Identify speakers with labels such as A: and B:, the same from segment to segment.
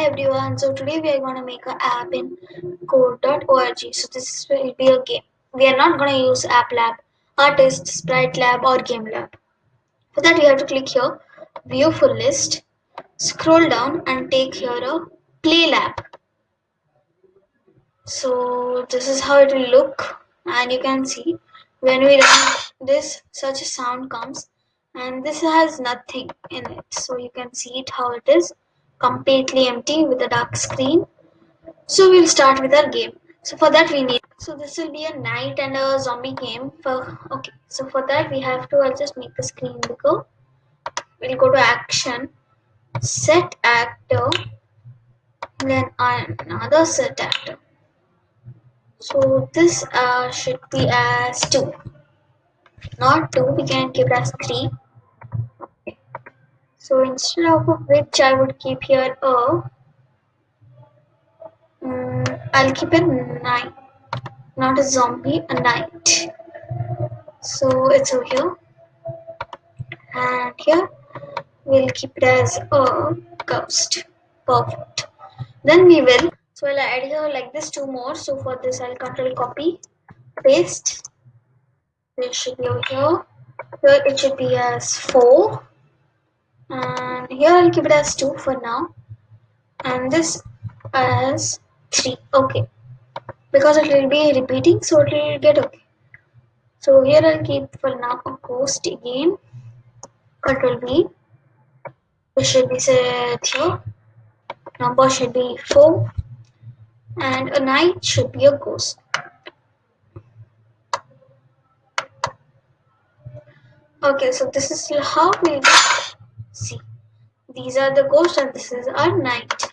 A: Hi everyone, so today we are going to make an app in code.org. So this will be a game. We are not going to use App Lab, Artist, Sprite Lab or Game Lab. For that we have to click here, view full list, scroll down and take here a play lab. So this is how it will look and you can see when we run this such a sound comes and this has nothing in it. So you can see it how it is completely empty with a dark screen. So we'll start with our game. So for that we need, so this will be a knight and a zombie game for, okay. So for that we have to, I'll just make the screen bigger. We'll go to action, set actor, then another set actor. So this uh, should be as 2. Not 2, we can keep as 3. So instead of which I would keep here a, um, I'll keep it 9, not a zombie, a knight. So it's over here. And here we'll keep it as a ghost. Perfect. Then we will, so I'll add here like this two more. So for this I'll control copy, paste. It should be over here. Here it should be as 4 and here I'll keep it as 2 for now. And this as 3 okay. Because it will be repeating so it will get okay. So here I'll keep for now a ghost again. Control V this should be set here number should be 4 and a knight should be a ghost. Okay so this is how we See, these are the ghost and this is our knight.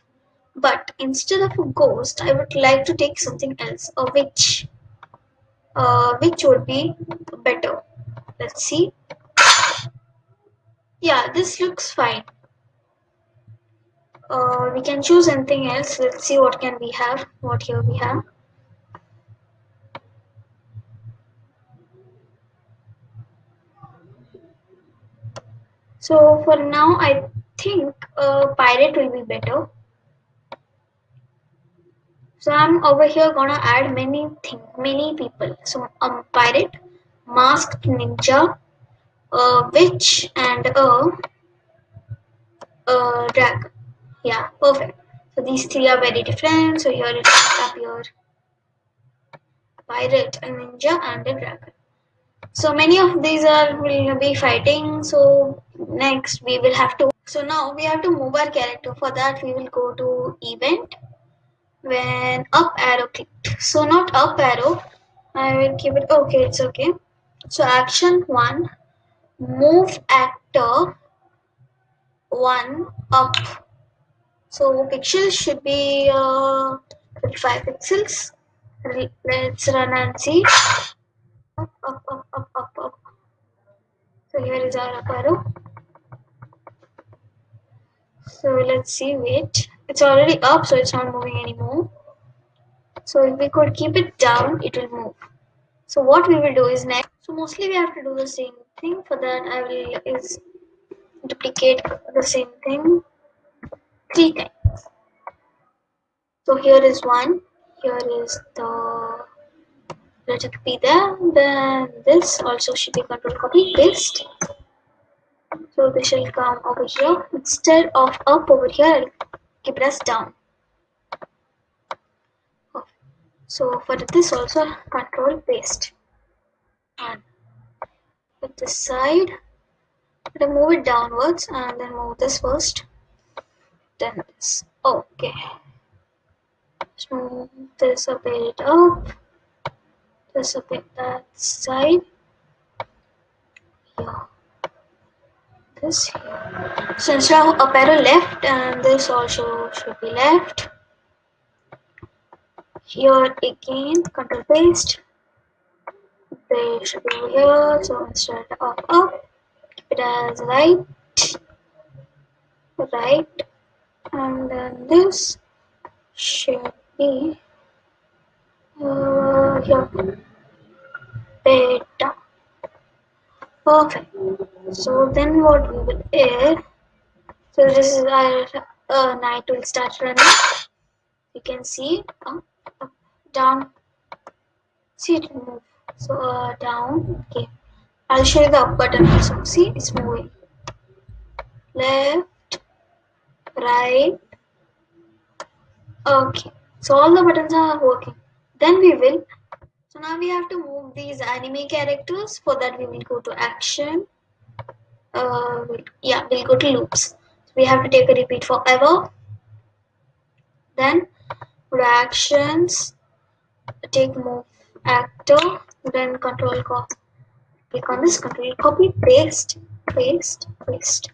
A: But instead of a ghost, I would like to take something else, a witch. Uh, which would be better. Let's see. Yeah, this looks fine. Uh, we can choose anything else. Let's see what can we have. What here we have. So for now, I think a pirate will be better. So I'm over here gonna add many things, many people. So a um, pirate, masked ninja, a witch, and a, a dragon. Yeah, perfect. So these three are very different. So here it appear pirate, a ninja, and a dragon. So many of these are will be fighting. So next we will have to so now we have to move our character. For that we will go to event when up arrow clicked. So not up arrow. I will keep it okay it's okay. So action one move actor one up. So pixels should be uh, 55 pixels. Let's run and see up up up up up up so here is our up arrow so let's see wait. It's already up so it's not moving anymore. So if we could keep it down it will move. So what we will do is next. So mostly we have to do the same thing. For that i will is duplicate the same thing three times. So here is one. Here is the let it be there then this also should be control copy paste so this shall come over here. Instead of up over here, keep it down. So for this also control paste. And with this side, to move it downwards and then move this first. Then this. Okay. So this a bit up. This a bit that side. Yeah this here. So instead of up arrow left and this also should be left. Here again control paste. They should be over here. So instead of up, keep it as right, right, and then this should be uh, here. Beta. Perfect. So then what we will add, so this is our uh, knight will start running. You can see up, up down. See it move. So uh, down. Okay. I'll show you the up button also. See it's moving. Left right. Okay. So all the buttons are working. Then we will so now we have to move these anime characters for that we will go to action. Uh, yeah we'll go to loops. So we have to take a repeat forever. Then reactions take move actor. Then control copy click on this control copy paste paste paste.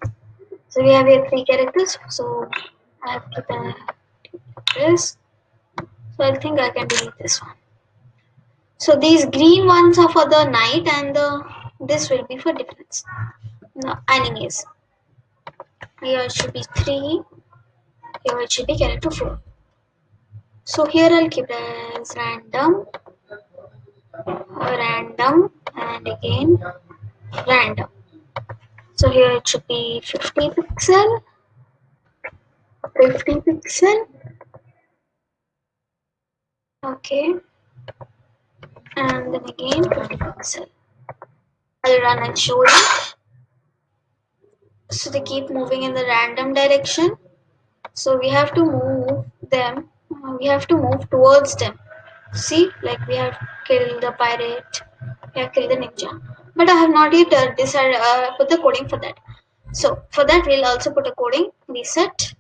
A: So we have here three characters. So I have to this. So I think I can delete this one so these green ones are for the knight and the this will be for difference. No, animes here it should be 3 here it should be character 4 so here I'll keep as random. Random and again random. So here it should be 50 pixel. 50 pixel. Okay and then again 50 pixel I'll run and show you. So they keep moving in the random direction. So we have to move them. We have to move towards them. See like we have killed the pirate. We have killed the ninja. But i have not yet uh, decided uh, put the coding for that. So for that we'll also put a coding reset.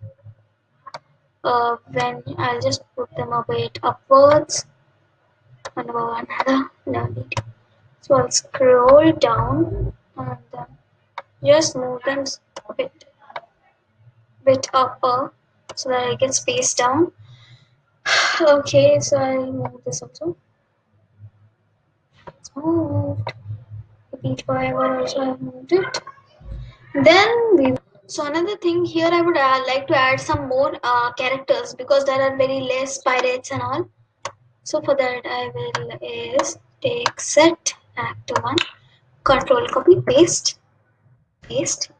A: Uh, when i'll just put them a bit upwards over another no need so i'll scroll down and then just move them a bit bit upper so that I can space down. Okay so I'll move this also. It's moved. Repeat forever also I've moved it. Then we so another thing here I would uh, like to add some more uh, characters because there are very less pirates and all so for that I will is take set act one control copy paste paste.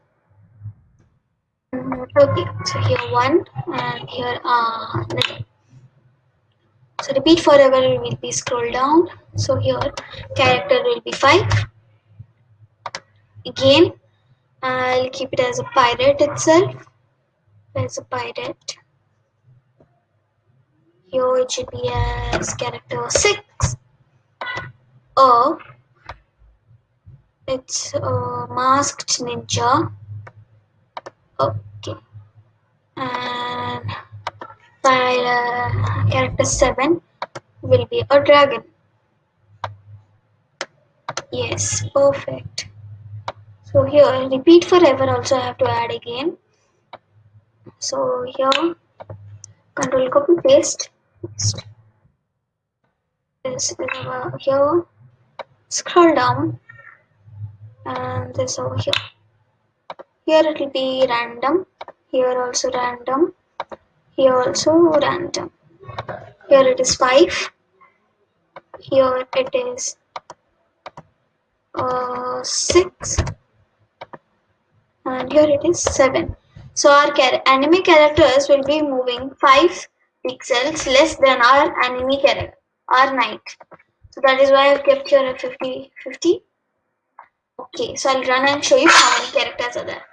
A: Okay so here one and here uh so repeat forever we will be scroll down. So here character will be five. Again I'll keep it as a pirate itself as a pirate here it should be as character six oh it's a masked ninja. Okay. And file uh, character 7 will be a dragon. Yes perfect. So here repeat forever also I have to add again. So here control copy paste this over here scroll down. And this over here. Here it will be random. Here also random. Here also random. Here it is 5 here it is uh, 6 and here it is 7 so our anime characters will be moving 5 pixels less than our anime character our knight. so that is why I've kept here at 50 50 okay so I'll run and show you how many characters are there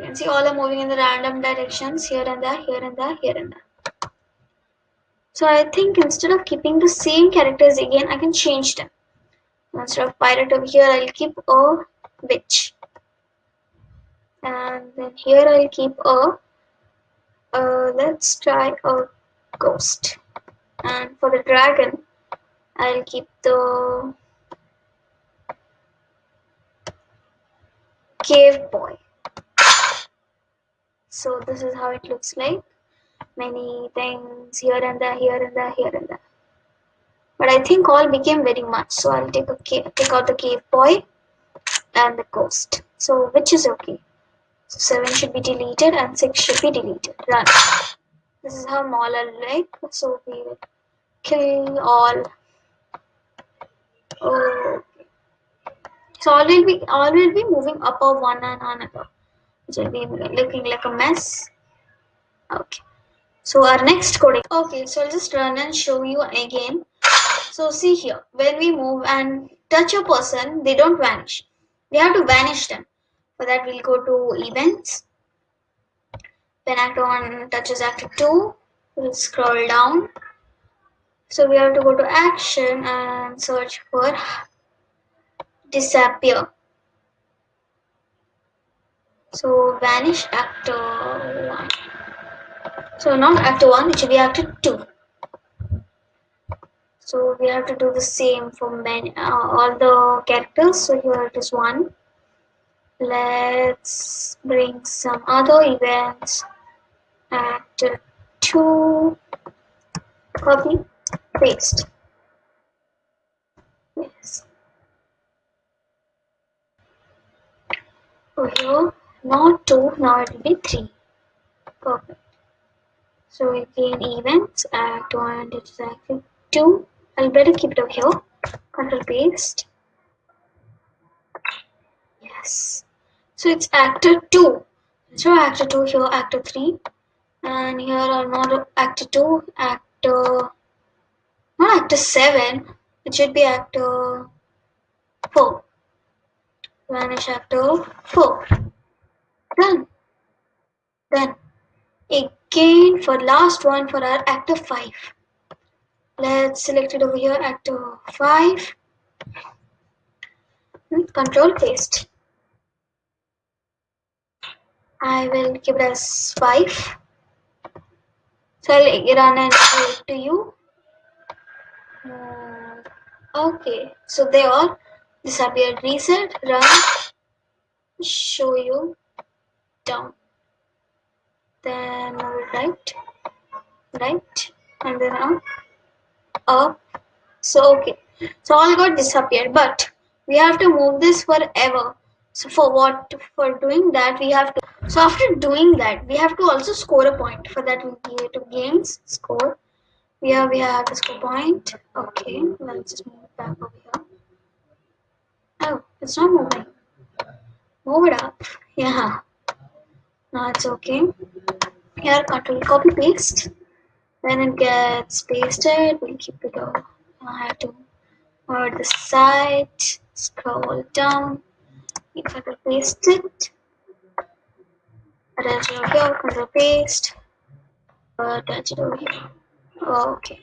A: you can see all are moving in the random directions here and there, here and there, here and there. So I think instead of keeping the same characters again, I can change them. Instead of pirate over here, I'll keep a witch. And then here I'll keep a, uh, let's try a ghost. And for the dragon, I'll keep the cave boy. So this is how it looks like. Many things here and there here and there here and there. But I think all became very much so I'll take a take out the cave boy and the ghost. So which is okay 7 should be deleted and 6 should be deleted. Run. This is how mall are like. So we will kill all. Oh so all will be all will be moving up or one and another which will be looking like a mess. Okay. So our next coding. Okay so i'll just run and show you again. So see here. When we move and touch a person they don't vanish. We have to vanish them for that we'll go to events. When actor 1 touches actor 2 we'll scroll down. So we have to go to action and search for disappear. So vanish actor 1 so not actor 1 it should be actor 2 so we have to do the same for many, uh, all the characters. So here it is one let's bring some other events actor 2 copy paste. Yes. Over here. Not 2 now it will be 3 perfect. So again events 1 it's active 2 I'll better keep it over here. Control paste. Yes so it's actor 2 so actor 2 here actor 3 and here are not actor 2 actor not actor 7 it should be actor 4 vanish actor 4 done. Then again for last one for our actor 5 let's select it over here actor 5 hmm, control paste I will give it as 5 so I'll run and it to you. Uh, okay. So they all disappeared. Reset run show you down. Then right right and then up up. So okay. So all got disappeared but we have to move this forever so for what for doing that we have to so after doing that we have to also score a point. For that we go to games score. Here we have the score point. Okay let's just move it back over here. Oh it's not moving. Move it up. Yeah. Now it's okay. Here control copy paste. When it gets pasted we'll keep it over. I have to over the side scroll down I could paste it. Attach it over here control paste. Attach it over here okay.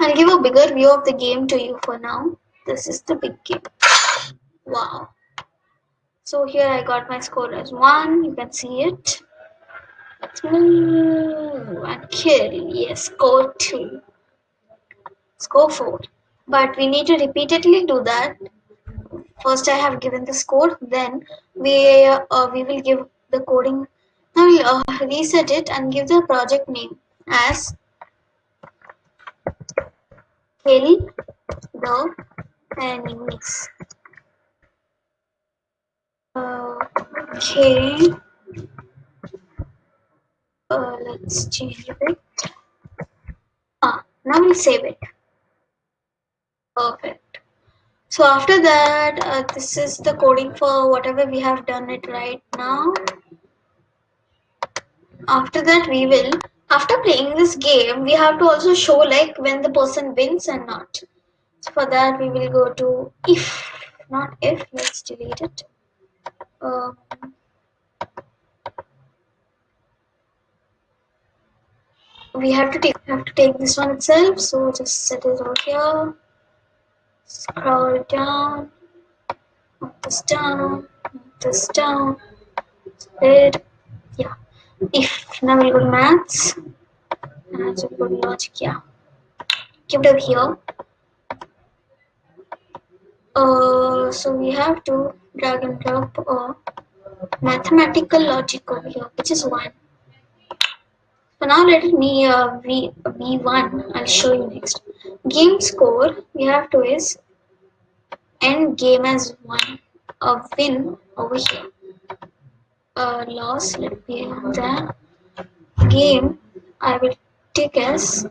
A: I'll give a bigger view of the game to you for now. This is the big game. Wow. So here I got my score as 1 you can see it. Ooh, and kill yes score 2 score 4 but we need to repeatedly do that first I have given the score then we uh, we will give the coding now we'll uh, reset it and give the project name as kill the enemies okay. Uh, let's change it. Ah now we'll save it. Perfect so after that uh, this is the coding for whatever we have done it right now. After that we will after playing this game we have to also show like when the person wins and not. So for that we will go to if not if let's delete it. Um, we have to take have to take this one itself. So just set it over here scroll down up this down up this down yeah. If now we'll go to maths and so go to logic yeah. Keep it over here uh, so we have to drag and drop a mathematical logic over here which is one. So now let me uh, v, v1 I'll show you next. Game score we have to is end game as one a win over here. A loss let me the game I will take as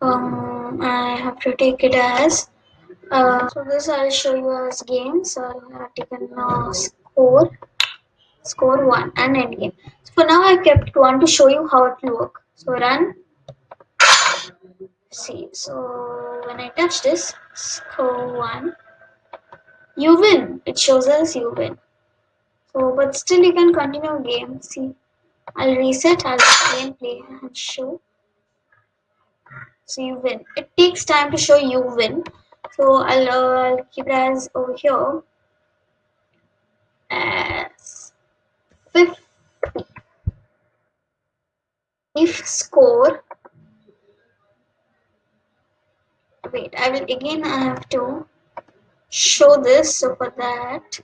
A: um, I have to take it as uh, so this I'll show you as game. So I have taken uh, score score 1 and end game so For now I kept one to show you how it work. So run. See, so when I touch this, score one, you win. It shows us you win. So, but still you can continue game. See, I'll reset, I'll again play and show. So you win. It takes time to show you win. So I'll, uh, I'll keep it as over here as 50. If score, wait, I will again I have to show this. So for that,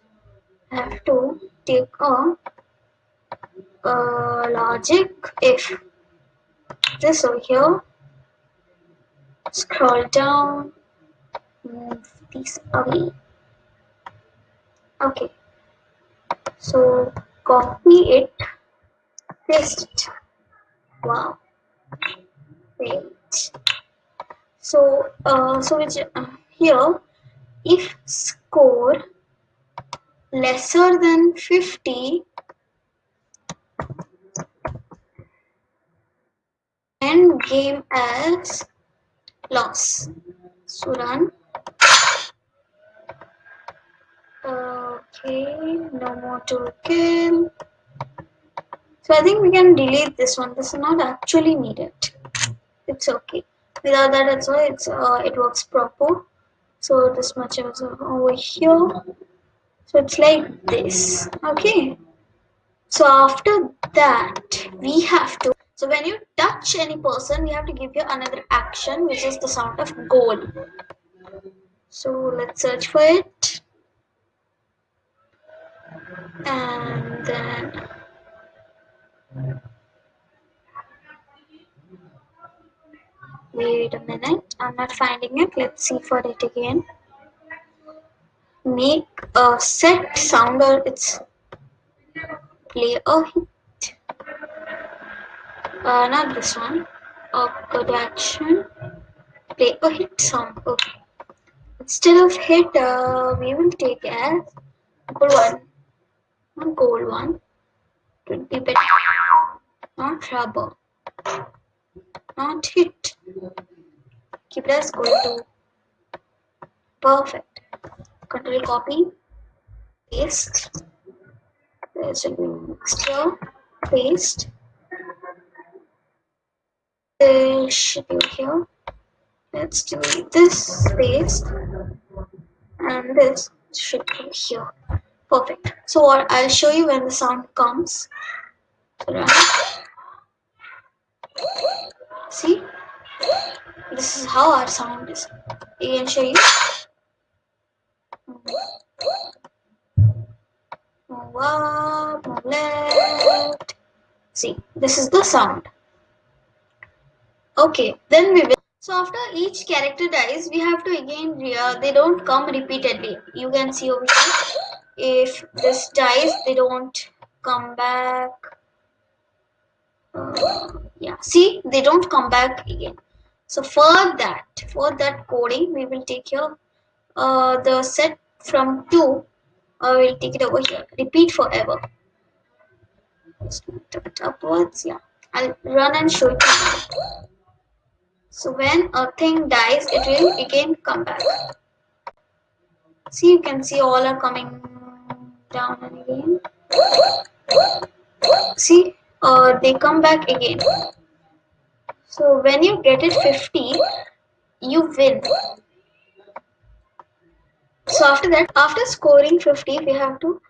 A: I have to take a, a logic. If this over here scroll down move these away. Okay. So copy it paste. It wow. Wait so uh, so which uh, here if score lesser than 50 end game as loss. So run okay no more to kill. So I think we can delete this one. This is not actually needed. It's okay. Without that it's it's uh, it works proper so this much is over here so it's like this okay so after that we have to so when you touch any person, we have to give you another action, which is the sound of goal. So let's search for it. And then wait a minute, I'm not finding it. Let's see for it again. Make a set sound or it's play a hit. Uh, not this one. A good action play a hit song. Okay. Instead of hit uh, we will take as gold one. One gold one. It would be better not trouble not hit. Keep as gold two. Perfect. Control copy. Paste. There's a mixture paste. This should be here. Let's delete this space and this should be here. Perfect. So what I'll show you when the sound comes. See? This is how our sound is. Can show you. Move up, move left. See, this is the sound okay then we will so after each character dies we have to again uh, they don't come repeatedly you can see over here if this dies they don't come back uh, yeah. See they don't come back again. So for that for that coding we will take here uh, the set from 2 uh, we'll take it over here. Repeat forever. Upwards. Yeah. I'll run and show it. You so when a thing dies, it will again come back. See, you can see all are coming down and again. See, uh, they come back again. So when you get it 50, you win. So after that, after scoring 50, we have to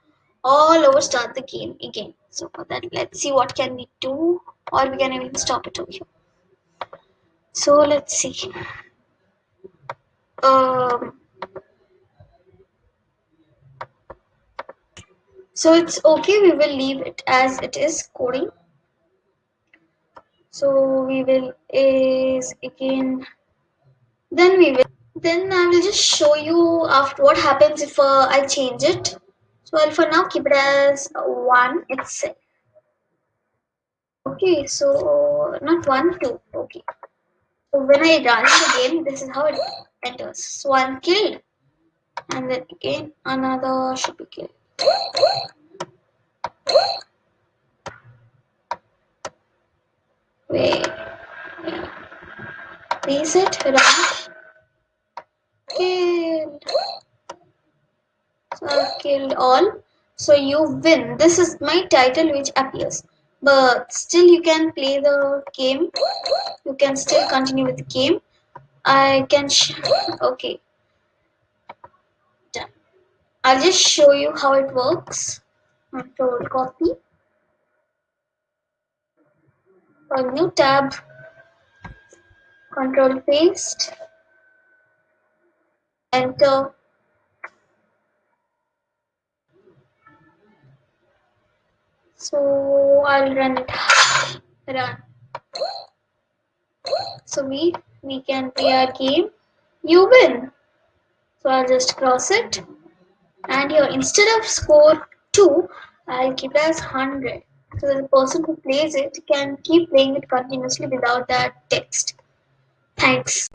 A: all over start the game again. So for that, let's see what can we do or we can even stop it over here so let's see um, so it's okay we will leave it as it is coding. So we will is again then we will then I will just show you after what happens if uh, I change it. So I'll for now keep it as one itself okay so not one two okay. So when I run the game, this is how it enters. So one killed, and then again another should be killed. Wait. Reset, run. Killed. So I've killed all. So you win. This is my title which appears. But still you can play the game. You can still continue with the game. I can okay. I'll just show you how it works. Control copy. A new tab. Control paste. Enter. So I'll run it. Run. So we we can play our game. You win. So I'll just cross it. And here instead of score 2, I'll keep it as 100. So the person who plays it can keep playing it continuously without that text. Thanks.